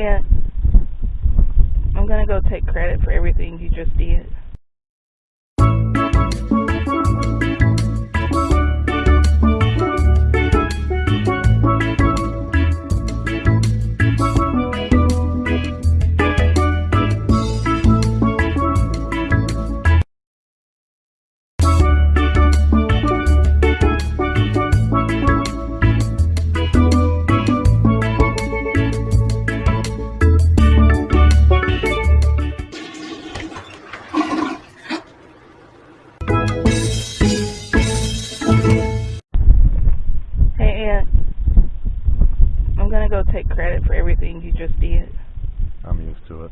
Aunt. I'm gonna go take credit for everything you just did. Credit for everything you just did. I'm used to it.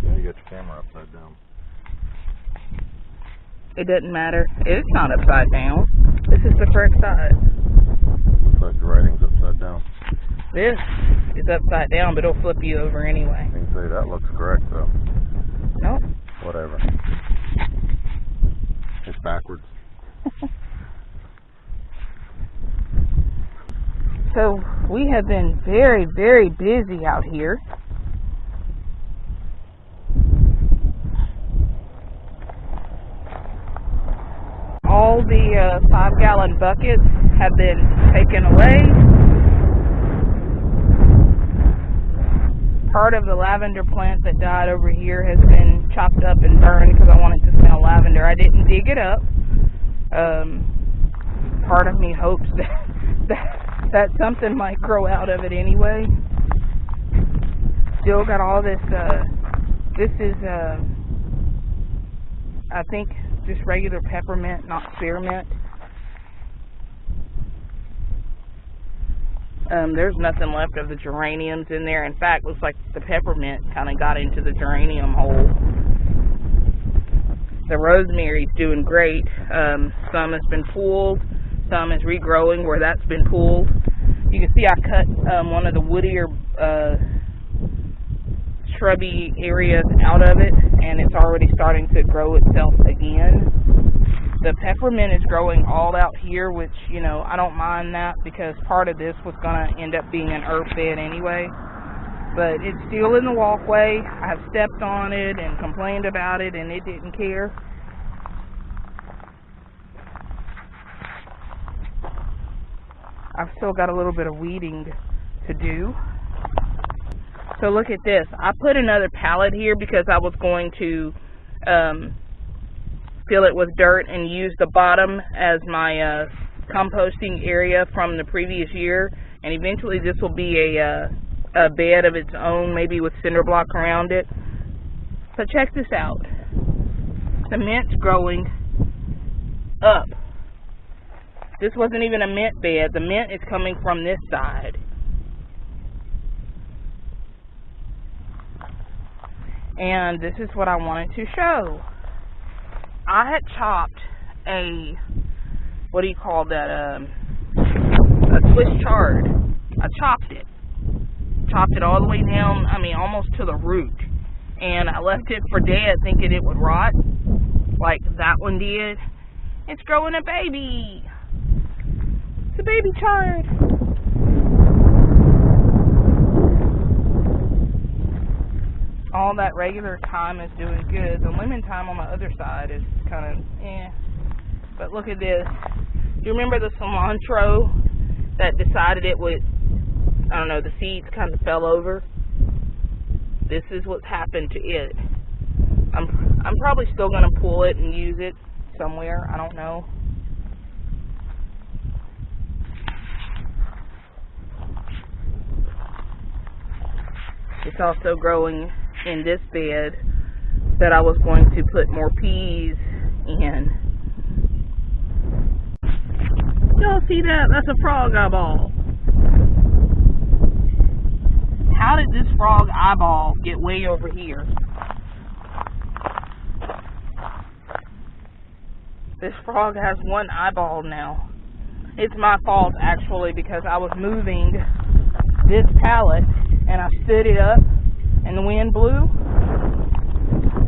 Yeah, you got your camera upside down. It doesn't matter. It's not upside down. This is the correct side. Looks like the writing's upside down. This is upside down, but it'll flip you over anyway. You can say that looks correct though. Nope. Whatever. It's backwards. So we have been very, very busy out here. All the uh, five gallon buckets have been taken away. Part of the lavender plant that died over here has been chopped up and burned because I wanted to smell lavender. I didn't dig it up. Um, part of me hopes that, that that something might grow out of it anyway. Still got all this. Uh, this is, uh, I think, just regular peppermint, not spearmint. Um, there's nothing left of the geraniums in there. In fact, looks like the peppermint kind of got into the geranium hole. The rosemary's doing great. Um, some has been pulled, some is regrowing where that's been pulled. You can see I cut um, one of the woodier uh, shrubby areas out of it, and it's already starting to grow itself again. The peppermint is growing all out here, which, you know, I don't mind that because part of this was going to end up being an herb bed anyway. But it's still in the walkway. I've stepped on it and complained about it, and it didn't care. I've still got a little bit of weeding to do. So look at this. I put another pallet here because I was going to um, fill it with dirt and use the bottom as my uh, composting area from the previous year. And eventually this will be a, uh, a bed of its own, maybe with cinder block around it. So check this out. The mint's growing up. This wasn't even a mint bed. The mint is coming from this side. And this is what I wanted to show. I had chopped a, what do you call that, um, a Swiss chard. I chopped it. Chopped it all the way down, I mean, almost to the root. And I left it for dead thinking it would rot, like that one did. It's growing a baby. A baby chard. All that regular thyme is doing good. The lemon thyme on the other side is kind of eh. But look at this. Do you remember the cilantro that decided it would, I don't know, the seeds kind of fell over? This is what's happened to it. I'm I'm probably still going to pull it and use it somewhere. I don't know. It's also growing in this bed that I was going to put more peas in. Y'all see that? That's a frog eyeball. How did this frog eyeball get way over here? This frog has one eyeball now. It's my fault actually because I was moving this pallet and I stood it up and the wind blew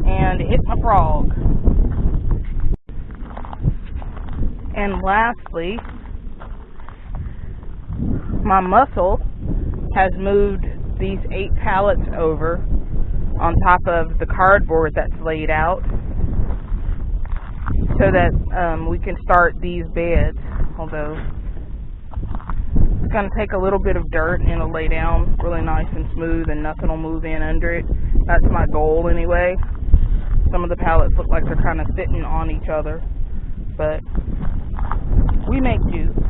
and it hit my frog. And lastly, my muscle has moved these eight pallets over on top of the cardboard that's laid out so that um, we can start these beds. Although it's going to take a little bit of dirt and it'll lay down really nice and smooth and nothing will move in under it. That's my goal anyway. Some of the pallets look like they're kind of sitting on each other, but we make do.